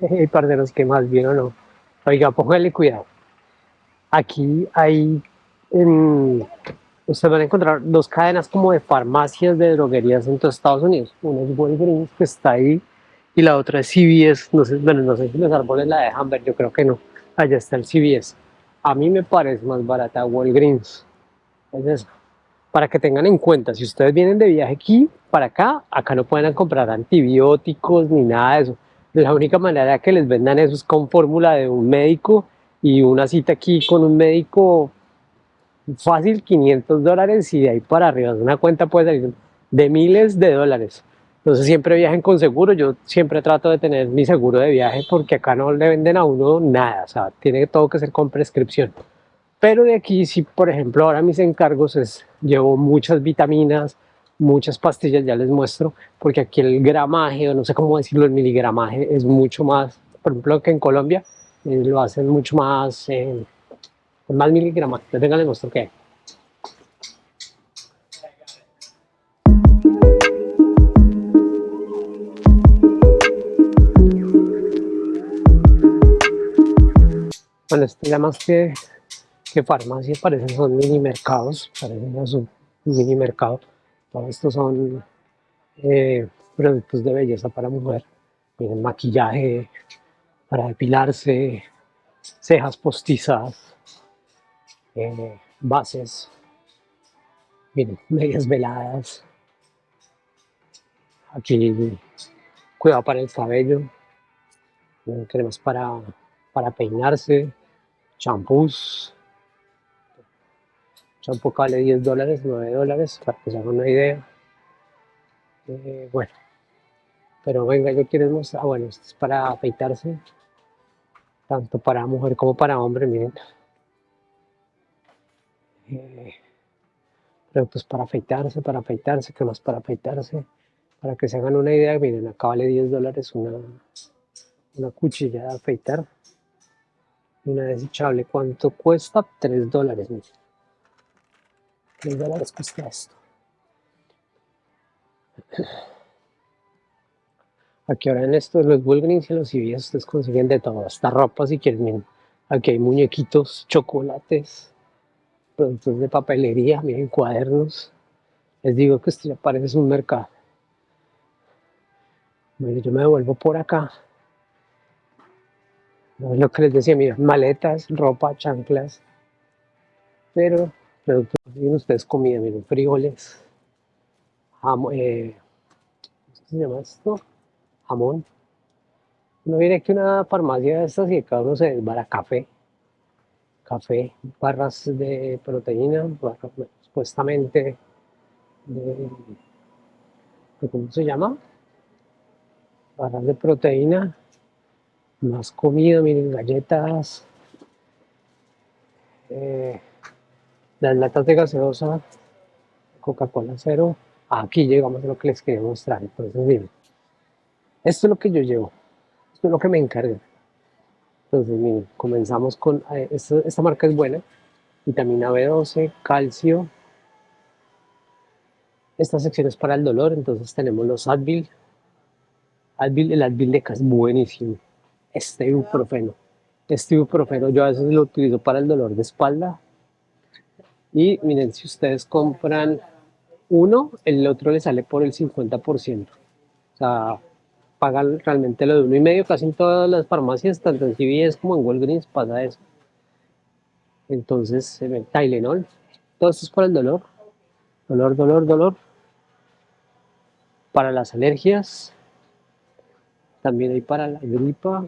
Hey, parceros, ¿qué más bien o no? Oiga, póngale cuidado. Aquí hay, en, ustedes van a encontrar dos cadenas como de farmacias de droguerías en todos Estados Unidos. Una es Walgreens, que está ahí, y la otra es CVS. No sé, bueno, no sé si los árboles la dejan ver, yo creo que no. Allá está el CVS. A mí me parece más barata Walgreens. Es eso. Para que tengan en cuenta, si ustedes vienen de viaje aquí para acá, acá no pueden comprar antibióticos ni nada de eso la única manera que les vendan eso es con fórmula de un médico y una cita aquí con un médico fácil 500 dólares y de ahí para arriba, una cuenta puede salir de miles de dólares. Entonces siempre viajen con seguro, yo siempre trato de tener mi seguro de viaje porque acá no le venden a uno nada, o sea, tiene todo que ser con prescripción. Pero de aquí, si por ejemplo ahora mis encargos es, llevo muchas vitaminas, muchas pastillas, ya les muestro, porque aquí el gramaje, o no sé cómo decirlo, el miligramaje es mucho más, por ejemplo, que en Colombia eh, lo hacen mucho más, eh, más miligramaje. Venga, les muestro qué Bueno, esto ya más que, que farmacia, parecen son mini mercados, parecen un mini mercado todos estos son eh, productos de belleza para mujer. Miren, maquillaje para depilarse, cejas postizas, eh, bases, miren, medias veladas. Aquí, cuidado para el cabello, cremas para, para peinarse, champús, Champú vale 10 dólares, 9 dólares, para que se hagan una idea. Eh, bueno, pero venga, yo quiero mostrar, ah, bueno, esto es para afeitarse, tanto para mujer como para hombre, miren. Eh, productos para afeitarse, para afeitarse, cremas para afeitarse, para que se hagan una idea, miren, acá vale 10 dólares una, una cuchilla de afeitar, una desechable, ¿cuánto cuesta? 3 dólares, miren. 3 dólares cuesta esto. Aquí ahora en estos, los Walgreens y los CVS ustedes consiguen de todo, hasta ropa si quieren, Aquí hay muñequitos, chocolates, productos de papelería, miren, cuadernos. Les digo que esto ya parece un mercado. Bueno, yo me devuelvo por acá. lo que les decía, miren, maletas, ropa, chanclas. Pero productos, miren ustedes comida, miren, frijoles, jamón, eh, ¿cómo se llama esto? Jamón. Uno viene aquí una farmacia de estas y cada uno se desbara café, café, barras de proteína, supuestamente de, ¿cómo se llama? Barras de proteína, más comida, miren, galletas, eh, las latas de gaseosa, Coca-Cola cero, aquí llegamos a lo que les quería mostrar. Entonces, miren, esto es lo que yo llevo, esto es lo que me encarga. Entonces, miren, comenzamos con, eh, esta, marca es buena, vitamina B12, calcio. Esta sección es para el dolor, entonces tenemos los Advil. Advil, el Advil de es buenísimo. Este ibuprofeno. Este ibuprofeno yo a veces lo utilizo para el dolor de espalda, y miren, si ustedes compran uno, el otro le sale por el 50%. O sea, pagan realmente lo de uno y medio, casi en todas las farmacias, tanto en CVS como en Walgreens pasa eso. Entonces, ve Tylenol, todo esto es para el dolor, dolor, dolor, dolor. Para las alergias, también hay para la gripa,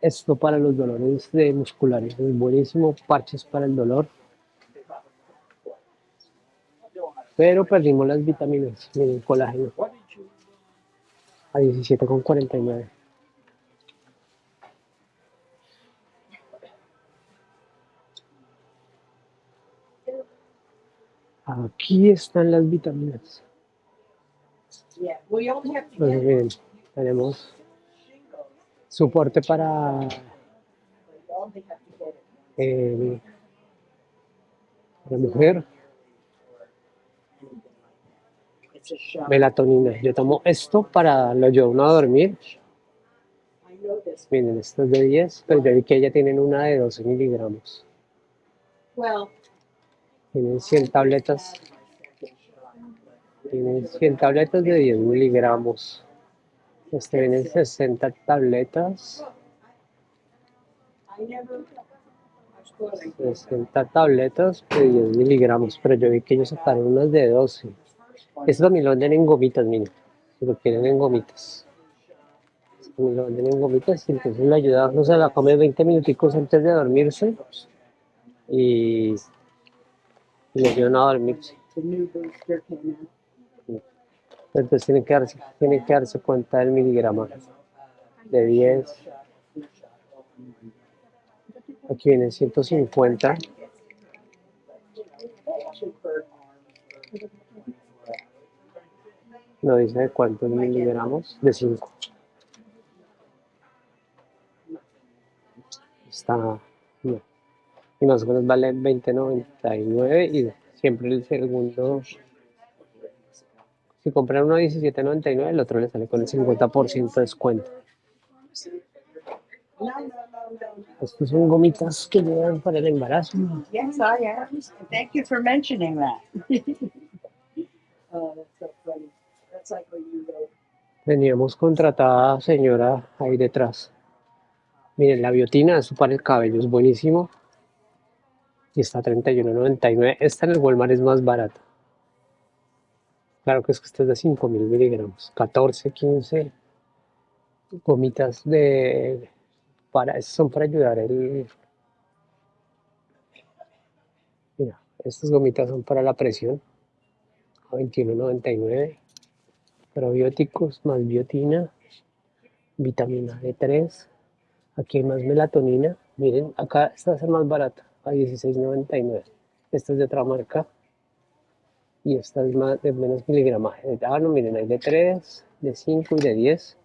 esto para los dolores de musculares es buenísimo, parches para el dolor. Pero perdimos las vitaminas, miren, colágeno a 17,49. Aquí están las vitaminas. Pues miren, tenemos soporte para eh, la mujer melatonina. Yo tomo esto para lo uno a dormir. Miren, esto es de 10, pero yo vi que ella tienen una de 12 miligramos. Tienen 100 tabletas. Tienen 100 tabletas de 10 miligramos. Este vienen 60 tabletas. 60 tabletas de 10 miligramos, pero yo vi que ellos sacaron unas de 12. Esto también lo venden en gomitas, miren. Lo quieren en gomitas. Lo venden en gomitas y entonces le ayuda, no se la come 20 minuticos antes de dormirse. Y, y le ayudan a dormirse. Entonces tienen que darse, tienen que darse cuenta del miligrama de 10. Aquí viene 150. No dice de cuántos miligramos, de 5. Está. Y más o menos vale 20.99 y siempre el segundo si compran uno a 17.99, el otro le sale con el 50% de descuento. Estos son gomitas que le dan para el embarazo. Yes, I am. Thank you for mentioning that. oh, that's so funny. That's like when you go. Teníamos contratada señora ahí detrás. Miren, la biotina, eso para el cabello es buenísimo. Y está a 31.99. Esta en el Walmart es más barata. Claro que es que esta es de 5000 miligramos. 14, 15 gomitas de para son para ayudar el mira estas gomitas son para la presión a 21.99 probióticos más biotina vitamina D3 aquí hay más melatonina miren acá esta ser más barata a 16.99 esta es de otra marca y esta es más de menos miligramaje ah no miren hay de 3 de 5 y de 10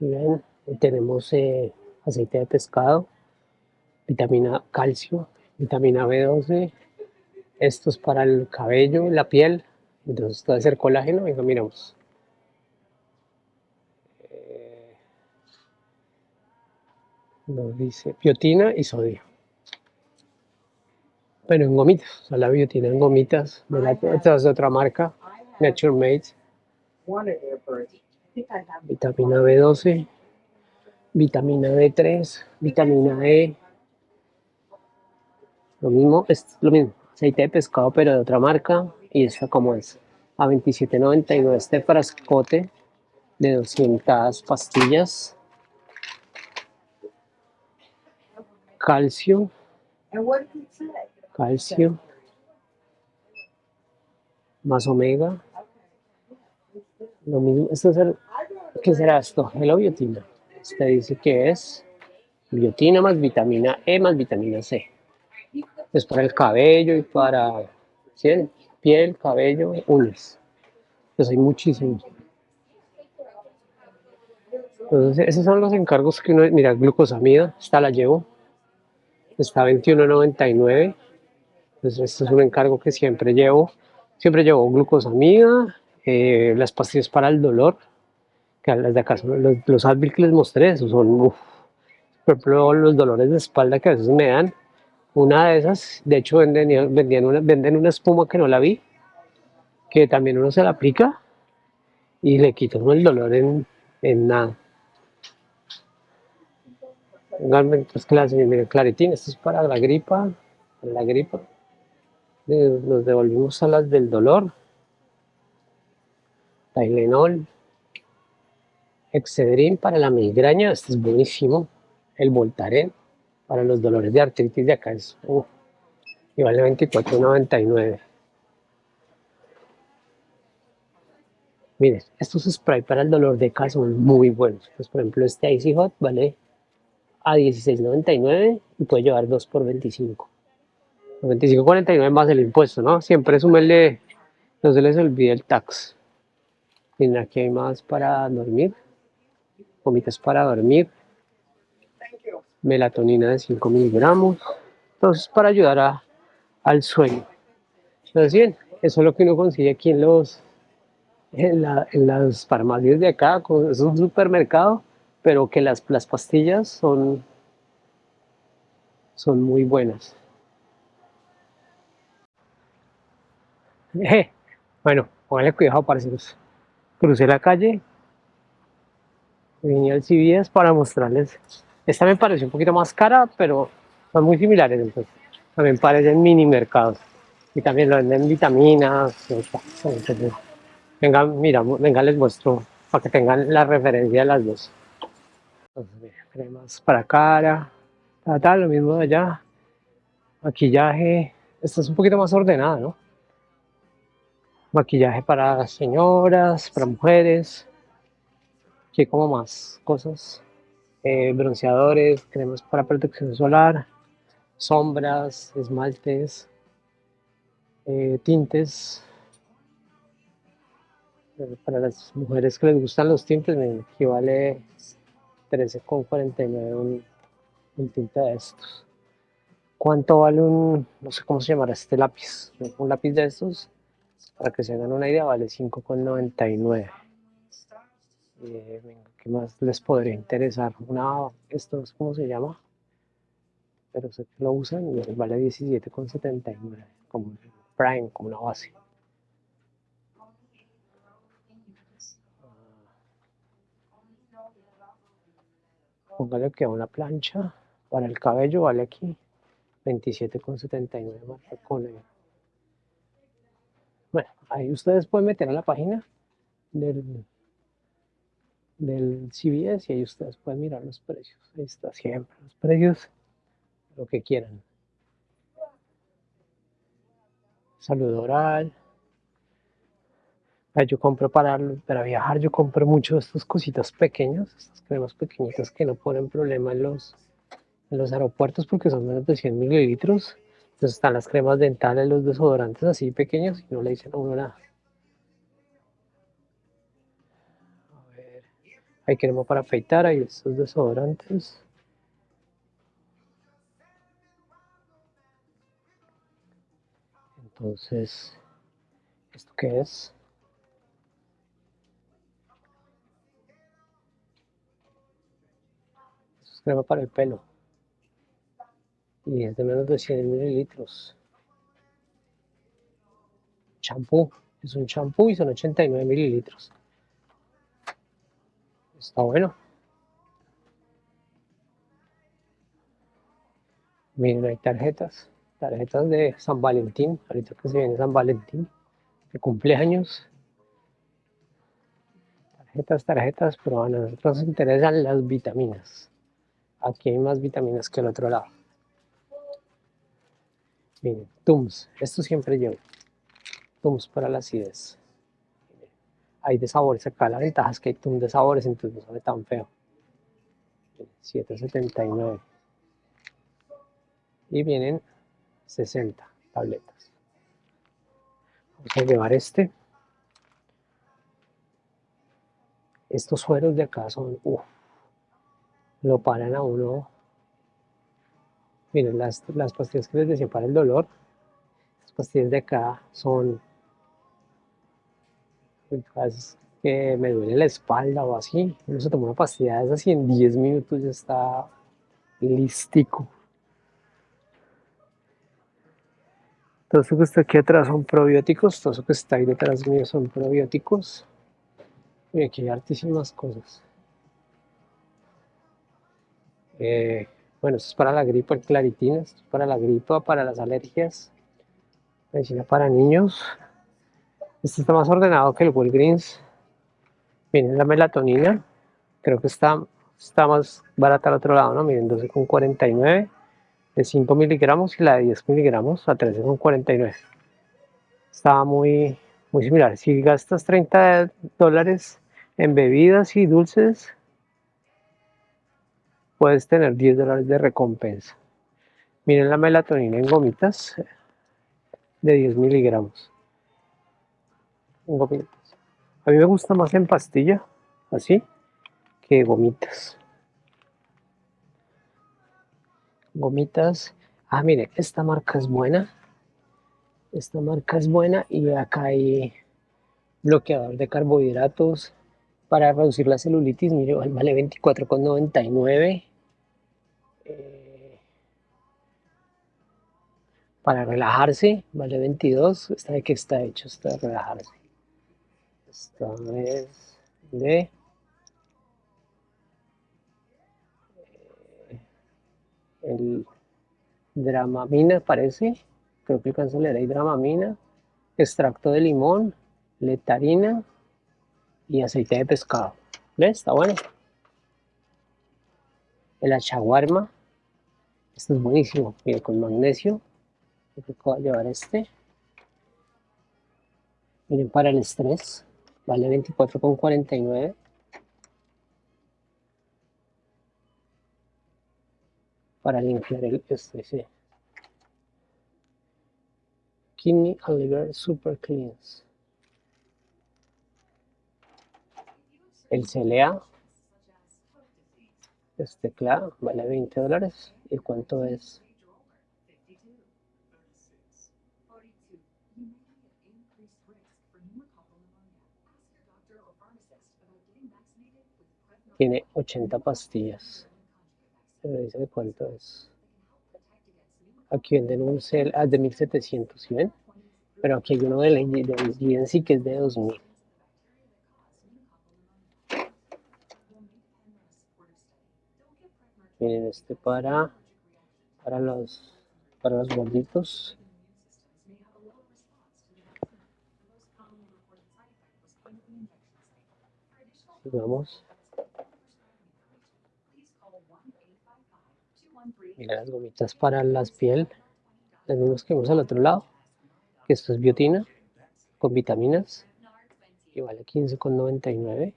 Bien, tenemos eh, aceite de pescado, vitamina calcio, vitamina B12. Esto es para el cabello, la piel. Entonces esto debe ser colágeno. Venga, miramos. Eh, nos dice biotina y sodio. Pero en gomitas, o sea, la biotina en gomitas. Esta es de otra marca, Nature Made. Vitamina B12, vitamina B3, vitamina E. Lo mismo, es lo mismo, aceite de pescado pero de otra marca. Y esta como es, a 27.99 este frascote de 200 pastillas. Calcio. Calcio. Más omega. Lo mismo, esto es el, ¿qué será esto? La biotina. Este dice que es biotina más vitamina E más vitamina C. Es para el cabello y para piel, cabello, uñas. Pues hay muchísimos. Entonces, esos son los encargos que uno, mira, glucosamida, esta la llevo, está 21.99, entonces este es un encargo que siempre llevo, siempre llevo glucosamida, eh, las pastillas para el dolor, que las de acá los, los Advil que les mostré, esos son, uf, por ejemplo, los dolores de espalda que a veces me dan, una de esas, de hecho venden, vendían una, venden una espuma que no la vi, que también uno se la aplica y le quita el dolor en, en nada. Entonces, clase, miren, claritín, esto es para la gripa, la gripa. Nos devolvimos a las del dolor. Tylenol, Excedrin para la migraña, este es buenísimo. El Voltaren para los dolores de artritis de acá es, uf, y vale 24.99. Miren, estos spray para el dolor de cabeza son muy buenos. Pues, por ejemplo, este Icy Hot vale a 16.99 y puede llevar 2 por 25. 25.49 más el impuesto, ¿no? Siempre súmenle, no se les olvide el tax. Miren, aquí hay más para dormir. Gomitas para dormir. Melatonina de 5 miligramos. Entonces, para ayudar a, al sueño. Entonces, bien, eso es lo que uno consigue aquí en los en, la- en las farmacias de acá, es un supermercado, pero que las, las pastillas son, son muy buenas. bueno, póngale cuidado, parceros. Crucé la calle, vine al CVS para mostrarles. Esta me pareció un poquito más cara, pero son muy similares, entonces. También parecen mini mercados. Y también lo venden vitaminas. Entonces, venga, mira, venga, les muestro para que tengan la referencia de las dos. Cremas para cara, tal, lo mismo de allá. Maquillaje, esta es un poquito más ordenada, ¿no? Maquillaje para señoras, para mujeres. Hay como más cosas. Eh, bronceadores, cremas para protección solar, sombras, esmaltes, eh, tintes. Eh, Para las mujeres que les gustan los tintes, miren, aquí vale 13,49 un, un tinte de estos. ¿Cuánto vale un, no sé cómo se llamará este lápiz? Un lápiz de estos, para que se hagan una idea, vale 5,99. Eh, ¿qué más les podría interesar? Una, esto es cómo se llama, pero sé que lo usan y vale 17,79, como prime, como una base. Póngale que una plancha para el cabello vale aquí 27,79 marca Conair. Ahí ustedes pueden meter a la página del, del CVS y ahí ustedes pueden mirar los precios. Ahí está siempre los precios, lo que quieran. Salud oral. Yo compro para, para viajar, yo compro mucho estas cositas pequeñas, estas cremas pequeñitas que no ponen problema en los, en los aeropuertos porque son menos de 100 mililitros. Entonces están las cremas dentales, los desodorantes así pequeños y no le dicen a uno nada. A ver, hay crema para afeitar, hay estos desodorantes. Entonces, ¿esto qué es? Es crema para el pelo. Y es de menos de 100 mililitros. Champú. Es un champú y son 89 mililitros. Está bueno. Miren, hay tarjetas. Tarjetas de San Valentín. Ahorita que se viene San Valentín. De cumpleaños. Tarjetas, tarjetas, pero a nosotros nos interesan las vitaminas. Aquí hay más vitaminas que al otro lado. Miren, Tums. Esto siempre llevo. Tums para la acidez. Hay de sabores acá. La ventaja es que hay Tums de sabores, entonces no sabe tan feo. Miren, 7.79. Y vienen 60 tabletas. Vamos a llevar este. Estos sueros de acá son, uff, lo paran a uno. Miren, las, las pastillas que les decía para el dolor, las pastillas de acá son, pues, que me duele la espalda o así. Uno se toma una pastilla de esas y en 10 minutos ya está listico. Todo eso que está aquí atrás son probióticos, todo eso que está ahí detrás mío son probióticos. Y aquí hay hartísimas cosas. Eh, bueno, esto es para la gripe, el claritina, esto es para la gripa, para las alergias, medicina para niños. Este está más ordenado que el Walgreens. Miren la melatonina, creo que está, está más barata al otro lado, ¿no? Miren, 12,49 de 5 miligramos y la de 10 miligramos a 13,49. Está muy, muy similar. Si gastas 30 dólares en bebidas y dulces, puedes tener 10 dólares de recompensa. Miren la melatonina en gomitas de 10 miligramos. En gomitas. A mí me gusta más en pastilla, así, que gomitas. Gomitas. Ah, mire, esta marca es buena. Esta marca es buena y acá hay bloqueador de carbohidratos para reducir la celulitis. Mire, vale 24,99. Eh, para relajarse vale 22. ¿Esta de qué está hecho? Está de relajarse. Esta es de el dramamina parece, creo que alcanza a leer dramamina, extracto de limón, letarina y aceite de pescado. ¿Ves? Está bueno. El achaguarma, este es buenísimo, mire, con magnesio, creo que llevar este. Miren, para el estrés, vale 24,49. para limpiar el este, Kidney and Liver Super Cleans. El CLA, este CLA, vale 20 dólares. ¿Y cuánto es? Tiene 80 pastillas dice de cuánto es. Aquí venden un cel ah, de 1700, ¿sí ven? Pero aquí hay uno de la de que es de 2000. Este para, para los, para los gorditos. Vamos. Mira las gomitas para las piel, las mismas que vemos al otro lado, que esto es biotina con vitaminas y vale 15,99.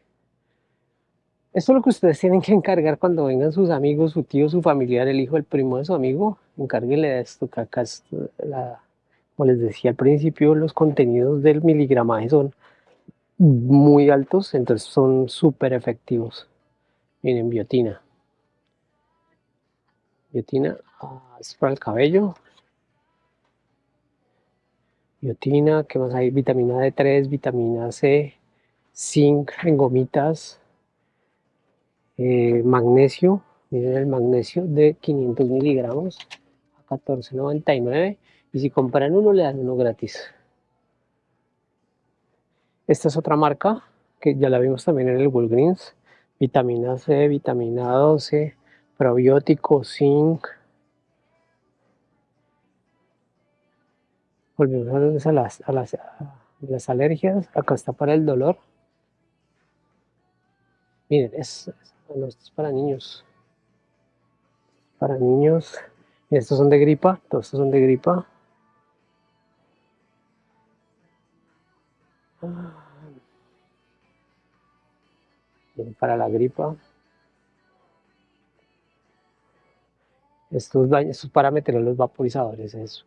Esto es lo que ustedes tienen que encargar cuando vengan sus amigos, su tío, su familiar, el hijo, el primo de su amigo. Encárguenle esto, que acá la, como les decía al principio, los contenidos del miligramaje son muy altos, entonces son súper efectivos. Miren, biotina biotina ah, es para el cabello biotina, ¿qué más hay? vitamina D3, vitamina C zinc en gomitas eh, magnesio miren el magnesio de 500 miligramos a 14.99 y si compran uno le dan uno gratis esta es otra marca que ya la vimos también en el Walgreens vitamina C, vitamina 12 probiótico, zinc. Volvemos a las, a las, las alergias. Acá está para el dolor. Miren, es, esto es para niños. Para niños. Estos son de gripa. Todos estos son de gripa. para la gripa. Estos, estos para meter los vaporizadores, eso.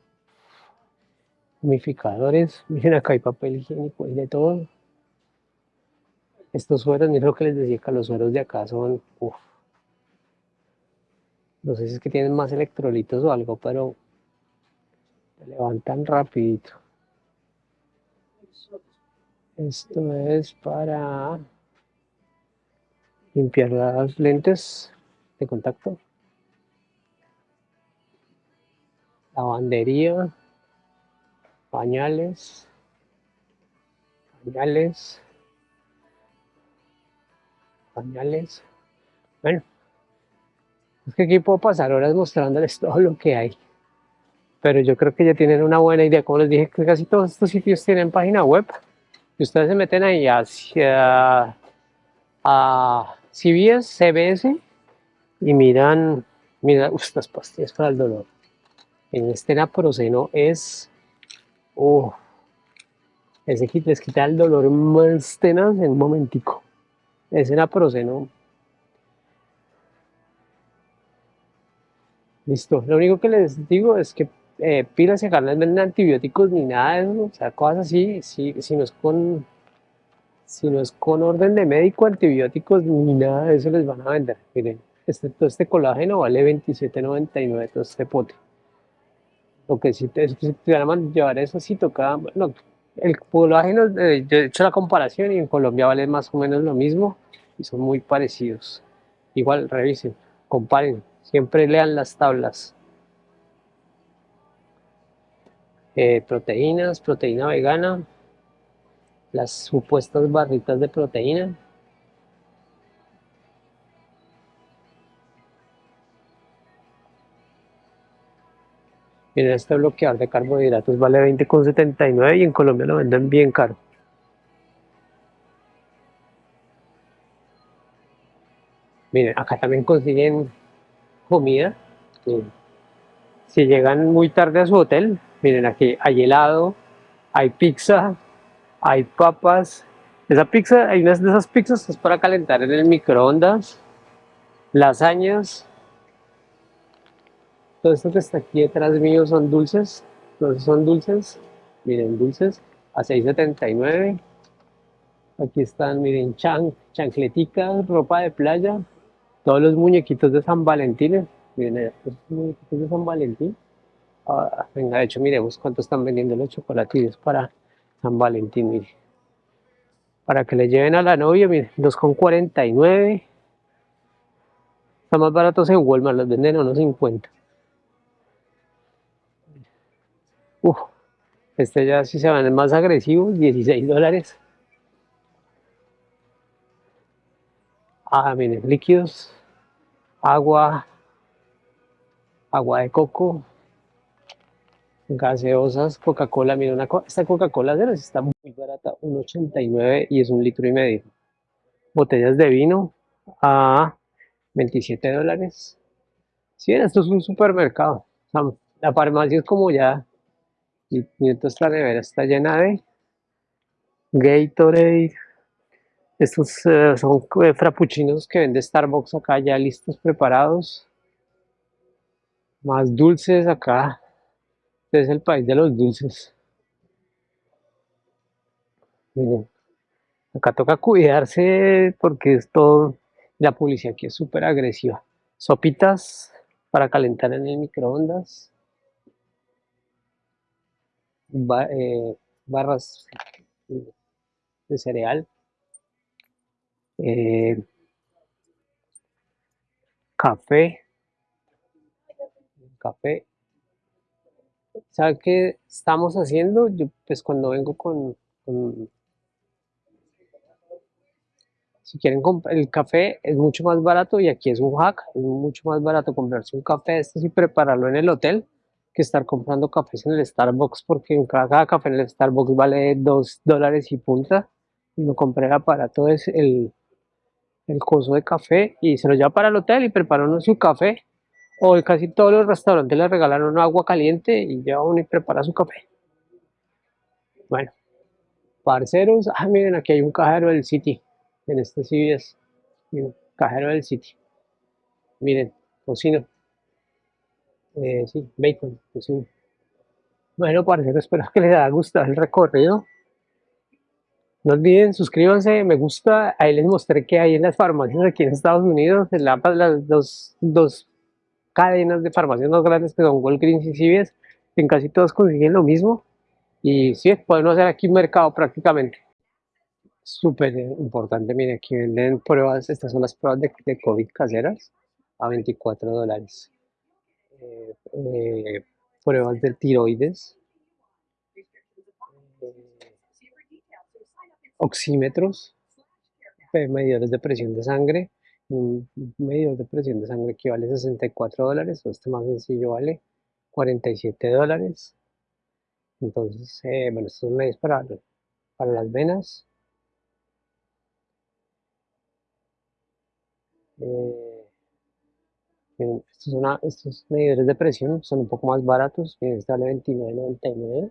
Humificadores, miren acá hay papel higiénico y de todo. Estos sueros, miren lo que les decía que los sueros de acá son, No sé si es que tienen más electrolitos o algo, pero levantan rapidito. Esto es para limpiar las lentes de contacto. lavandería, pañales, pañales, pañales. Bueno, es que aquí puedo pasar horas mostrándoles todo lo que hay. Pero yo creo que ya tienen una buena idea. Como les dije, que casi todos estos sitios tienen página web. Y ustedes se meten ahí hacia a CBS, CBS y miran, miran estas pastillas para el dolor en este naproxeno es, oh, ese kit les quita el dolor más tenaz en un momentico. Ese naproxeno. Listo, lo único que les digo es que eh, pilas y acá no venden antibióticos ni nada de eso, o sea, cosas así, si, si no es con si no es con orden de médico, antibióticos ni nada de eso les van a vender. Miren, este, todo este colágeno vale 27.99 todo este pote. Lo que sí, te, si te van a llevar eso, sí toca, bueno, el colágeno, eh, yo he hecho la comparación y en Colombia vale más o menos lo mismo y son muy parecidos. Igual, revisen, comparen, siempre lean las tablas. Eh, proteínas, proteína vegana, las supuestas barritas de proteína. Miren, este bloqueador de carbohidratos vale 20,79 y en Colombia lo venden bien caro. Miren, acá también consiguen comida. Si llegan muy tarde a su hotel, miren aquí hay helado, hay pizza, hay papas. Esa pizza, hay unas de esas pizzas es para calentar en el microondas, lasañas. Todo esto que está aquí detrás mío son dulces, todos son dulces, miren dulces a 6.79. Aquí están, miren, chan, chancleticas, ropa de playa, todos los muñequitos de San Valentín. Miren, estos muñequitos de San Valentín. Ah, venga, de hecho, miremos cuánto están vendiendo los chocolatillos para San Valentín, mire. Para que le lleven a la novia, miren, 2,49. Están más baratos en Walmart, los venden a unos 50. Uf, este ya si se van más agresivos, 16 dólares. Ah, miren, líquidos, agua, agua de coco, gaseosas, Coca-Cola, miren, una, esta Coca-Cola de está muy barata, 1.89 y es un litro y medio. Botellas de vino a 27 dólares. Sí, esto es un supermercado. la farmacia es como ya, y mientras esta nevera está llena de Gatorade, estos eh, son eh, frappuccinos que vende Starbucks acá ya listos, preparados. Más dulces acá. Este es el país de los dulces. Miren, acá toca cuidarse porque es todo, la publicidad aquí es súper agresiva. Sopitas para calentar en el microondas. Eh, barras de cereal. Eh, café, café. ¿Sabe qué estamos haciendo? Yo, pues cuando vengo con, si quieren comprar el café es mucho más barato y aquí es un hack, es mucho más barato comprarse un café este y prepararlo en el hotel que estar comprando cafés en el Starbucks porque cada, café en el Starbucks vale 2 dólares y punta y no compré el aparato es el el coso de café y se lo lleva para el hotel y prepara uno su café. O casi todos los restaurantes le regalan agua caliente y lleva uno y prepara su café. Bueno, parceros, ah, miren, aquí hay un cajero del City, en este CVS, miren, cajero del City. Miren, cocino. Eh, sí, bacon, cocino. Bueno, parceros, espero que les haya gustado el recorrido. No olviden, suscríbanse, me gusta. Ahí les mostré que hay en las farmacias aquí en Estados Unidos, en la, las dos, dos cadenas de farmacias más grandes que son Walgreens y CVS, en casi todos consiguen lo mismo. Y sí, podemos hacer aquí un mercado prácticamente. Súper importante, miren, aquí venden pruebas, estas son las pruebas de, de COVID caseras a 24 dólares. Eh, eh, pruebas del tiroides oxímetros, medidores de presión de sangre, un medidor de presión de sangre que vale 64 dólares, o este más sencillo vale 47 dólares. Entonces, eh, bueno, estos medios para, para las venas. Eh, estos, son estos medidores de presión son un poco más baratos, miren, este vale 29.99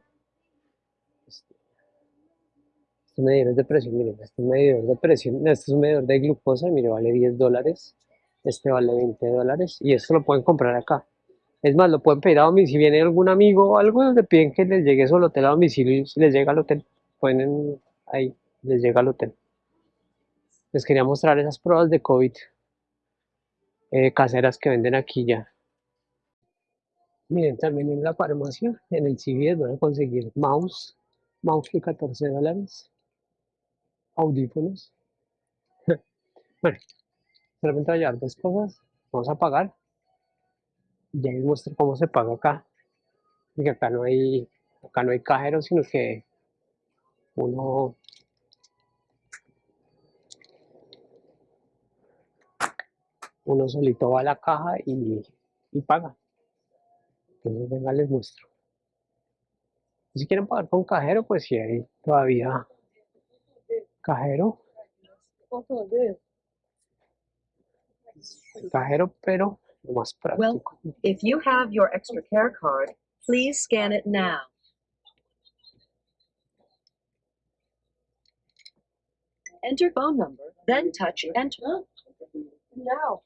medidores de presión, miren, este es medidor de presión, este es un medidor de glucosa, mire, vale 10 dólares, este vale 20 dólares, y esto lo pueden comprar acá. Es más, lo pueden pedir a domicilio, si viene algún amigo o algo, le piden que les llegue solo hotel a domicilio y si les llega al hotel, pueden ahí, les llega al hotel. Les quería mostrar esas pruebas de COVID eh, caseras que venden aquí ya. Miren, también en la farmacia, en el CVS van a conseguir mouse, mouse de 14 dólares, audífonos. bueno, solamente voy a llevar dos cosas. Vamos a pagar. Ya les muestro cómo se paga acá. Porque acá no hay, acá no hay cajero, sino que uno uno solito va a la caja y, y paga. Entonces, venga, les muestro. Si quieren pagar con cajero, pues si hay todavía cajero. Cajero, pero lo más práctico. If you have your extra care card, please scan it now. Enter phone number, then touch enter. No.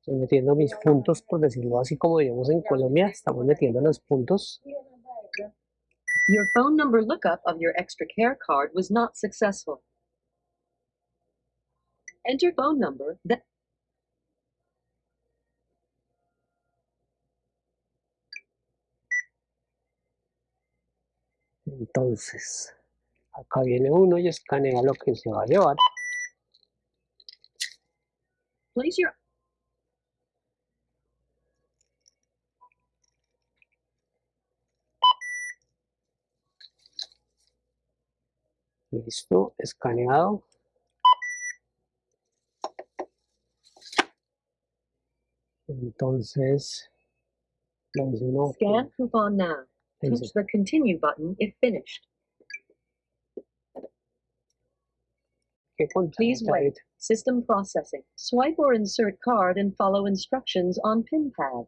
Estoy metiendo mis puntos, por decirlo así como digamos en Colombia, estamos metiendo los puntos. Your phone number lookup of your extra care card was not successful. Enter phone number, then Entonces, acá viene uno y escanea lo que se va a llevar. Place your Listo, escaneado. Entonces, le dice uno, scan coupon now. Touch the continue button if finished. Please wait. System processing. Swipe or insert card and follow instructions on pin pad.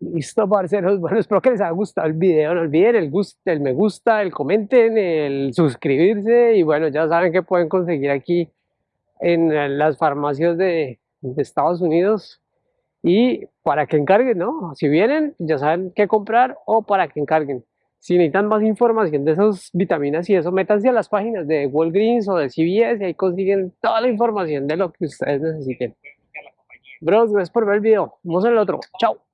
Listo, parceros. Bueno, espero que les haya gustado el video. No olviden el, el me gusta, el comenten, el suscribirse. Y bueno, ya saben que pueden conseguir aquí en las farmacias de, de Estados Unidos. Y para que encarguen, ¿no? Si vienen, ya saben qué comprar o para que encarguen. Si necesitan más información de esas vitaminas y eso, métanse a las páginas de Walgreens o de CVS y ahí consiguen toda la información de lo que ustedes necesiten. Bros, gracias por ver el video. Nos vemos en el otro. Chao.